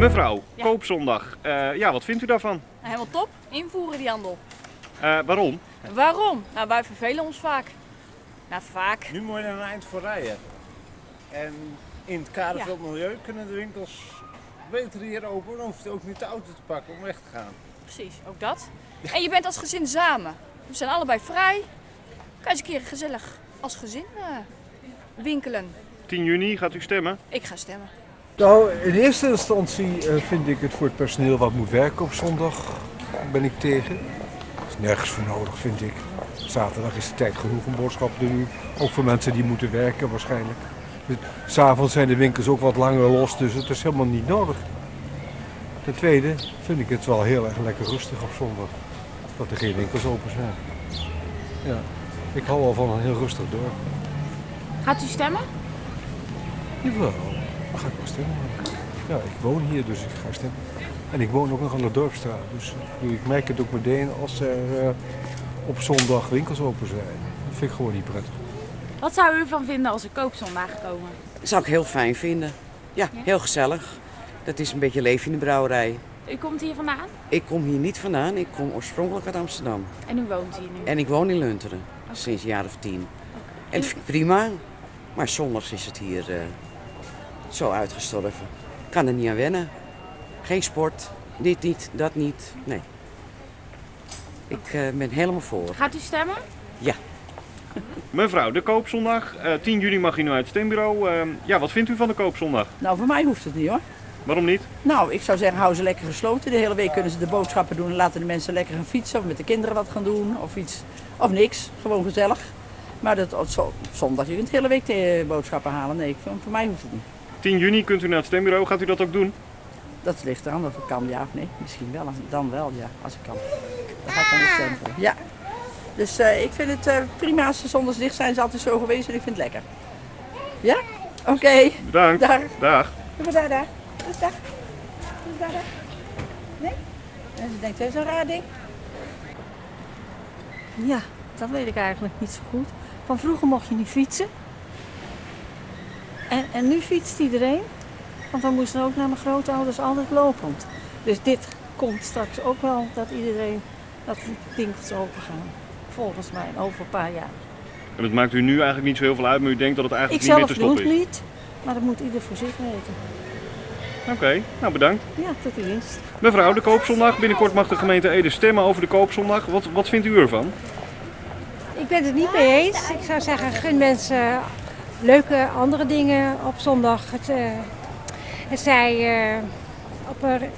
Mevrouw, Ja. koopzondag. Eh, ja, wat vindt u daarvan? Nou, helemaal top. Invoeren die handel. Eh, waarom? Waarom? Nou, wij vervelen ons vaak. Nou, vaak. Nu moet je er een eind voor rijden. En in het kader Ja. van het milieu kunnen de winkels beter hier open. Dan hoeft je ook niet de auto te pakken om weg te gaan. Precies, ook dat. En je bent als gezin samen. We zijn allebei vrij. Kan je eens een keer gezellig als gezin eh, winkelen. 10 juni gaat u stemmen. Ik ga stemmen. Nou, in eerste instantie eh, vind ik het voor het personeel wat moet werken op zondag, ben ik tegen. Er is nergens voor nodig, vind ik. Zaterdag is de tijd genoeg om boodschappen te doen. Ook voor mensen die moeten werken waarschijnlijk. Dus, S'avonds zijn de winkels ook wat langer los, dus het is helemaal niet nodig. Ten tweede vind ik het wel heel erg lekker rustig op zondag. Dat er geen winkels open zijn. Ja, ik hou wel van een heel rustig dorp. Gaat u stemmen? Jawel, dan ga ik wel stemmen. Ja, ik woon hier, dus ik ga stemmen. En ik woon ook nog aan de Dorpstraat. Dus ik merk het ook meteen als er eh, op zondag winkels open zijn. Dat vind ik gewoon niet prettig. Wat zou u ervan vinden als er koopzondagen komen? Dat zou ik heel fijn vinden. Ja, heel gezellig. Dat is een beetje leven in de brouwerij. U komt hier vandaan Ik kom hier niet vandaan, ik kom oorspronkelijk uit Amsterdam. en u woont hier nu. En ik woon in Lunteren, sinds een jaar of tien. En dat vind ik prima, maar zondags is het hier eh, zo uitgestorven. Ik kan er niet aan wennen. Geen sport, dit niet, dat niet, nee. Ik eh, ben helemaal voor. Gaat u stemmen? Mevrouw, de koopzondag. Eh 10 juni mag u nu uit het stembureau. Eh, ja, wat vindt u van de koopzondag? Nou, voor mij hoeft het niet hoor. Waarom niet? Nou, ik zou zeggen, hou ze lekker gesloten. De hele week kunnen ze de boodschappen doen en laten de mensen lekker gaan fietsen of met de kinderen wat gaan doen of iets. Of niks, gewoon gezellig. Maar dat, op zo- op zondag, je kunt de hele week de boodschappen halen. Nee, voor, voor mij hoeft het niet. 10 juni kunt u naar het stembureau. Gaat u dat ook doen? Dat ligt eraan of ik kan, ja of nee. Misschien wel, dan wel, ja, als ik kan. Dan ga ik de stem voor. Ja. Dus eh, ik vind het eh, prima als ze zondags dicht zijn. Ze altijd zo geweest en ik vind het lekker. Ja? Oké. Bedankt. Dag. Dag. Doe maar daar, daar. Dus daar. Doe daar, daar. Nee? En ze denkt, dat is een raar ding. Ja, dat weet ik eigenlijk niet zo goed. Van vroeger mocht je niet fietsen. En, en nu fietst iedereen. Want we moesten ook naar mijn grootouders altijd lopend. Dus dit komt straks ook wel dat iedereen, dat de winkels open gaan. Volgens mij, over een paar jaar. En het maakt u nu eigenlijk niet zo heel veel uit, maar u denkt dat het Ik eigenlijk niet meer zelf te doe stoppen het is. niet, maar dat moet ieder voor zich weten. Oké, nou bedankt. Ja, tot de. Mevrouw, de koopzondag. Binnenkort mag de gemeente Ede stemmen over de koopzondag. Wat, wat vindt u ervan? Ik ben het er niet mee eens. Ik zou zeggen, gun mensen leuke andere dingen op zondag. Het, eh, het zij eh, op, een-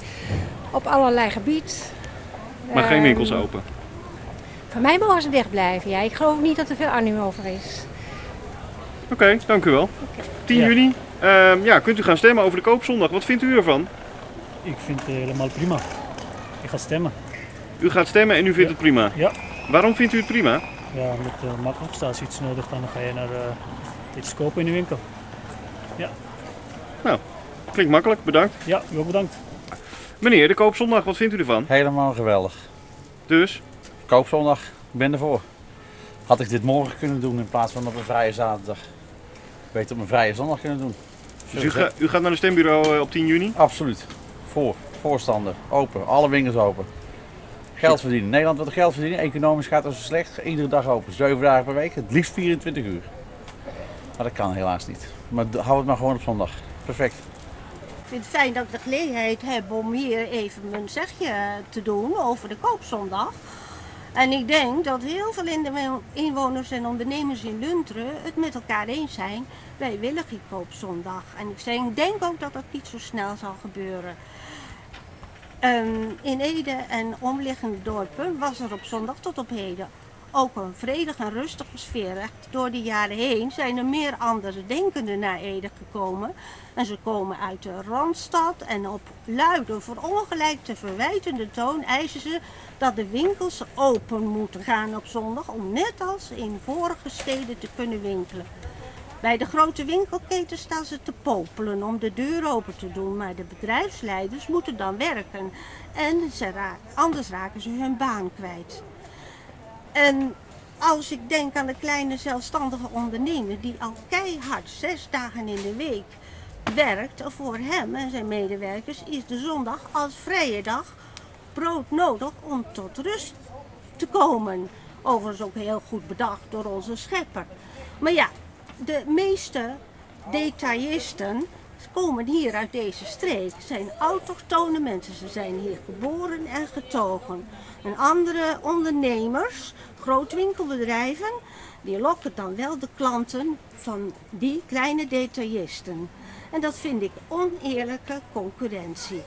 op allerlei gebied. Maar geen Ehm, winkels open. Van mij mogen ze dicht blijven. Ja. Ik geloof niet dat er veel animo over is. Oké, dank u wel. 10 juni. Ehm, ja, kunt u gaan stemmen over de koopzondag. Wat vindt u ervan? Ik vind het helemaal prima. Ik ga stemmen. U gaat stemmen en u vindt het prima. Ja. Waarom vindt u het prima? Ja, omdat het eh, makkelijk staat. Als je iets nodig dan ga je naar eh, iets kopen in de winkel. Ja. Nou, klinkt makkelijk. Bedankt. Ja, u ook bedankt. Meneer, de koopzondag. Wat vindt u ervan? Helemaal geweldig. Dus? Koopzondag, ik ben ervoor. Had ik dit morgen kunnen doen in plaats van op een vrije zaterdag. Beter op een vrije zondag kunnen doen. Dus u, ga- u gaat naar de stembureau eh, op 10 juni? Absoluut. Voor. Voorstander. Open. Alle winkels open. Geld verdienen. Nederland wil geld verdienen. Economisch gaat het zo slecht. Iedere dag open. 7 dagen per week. Het liefst 24 uur. Dat kan helaas niet. Maar hou het maar gewoon op zondag. Perfect. Ik vind het fijn dat ik de gelegenheid heb om hier even mijn zegje te doen over de koopzondag. En ik denk dat heel veel inwoners en ondernemers in Lunteren het met elkaar eens zijn. Wij willen geen koopzondag. En ik denk- denk ook dat dat niet zo snel zal gebeuren. Ehm, in Ede en omliggende dorpen was er op zondag tot op heden ook een vredige en rustige sfeer. Door de jaren heen zijn er meer andere denkenden naar Ede gekomen. En ze komen uit de Randstad en op luide, voor ongelijk te verwijtende toon eisen ze dat de winkels open moeten gaan op zondag om net als in vorige steden te kunnen winkelen. Bij de grote winkelketen staan ze te popelen om de deur open te doen, maar de bedrijfsleiders moeten dan werken en ze anders raken ze hun baan kwijt. En als ik denk aan de kleine zelfstandige ondernemer die al keihard zes dagen in de week werkt voor hem en zijn medewerkers is de zondag als vrije dag broodnodig om tot rust te komen. Overigens ook heel goed bedacht door onze schepper. Maar ja, de meeste detailisten komen hier uit deze streek. zijn autochtone mensen. Ze zijn hier geboren en getogen. En andere ondernemers, grootwinkelbedrijven, die lokken dan wel de klanten van die kleine detailisten. En dat vind ik oneerlijke concurrentie.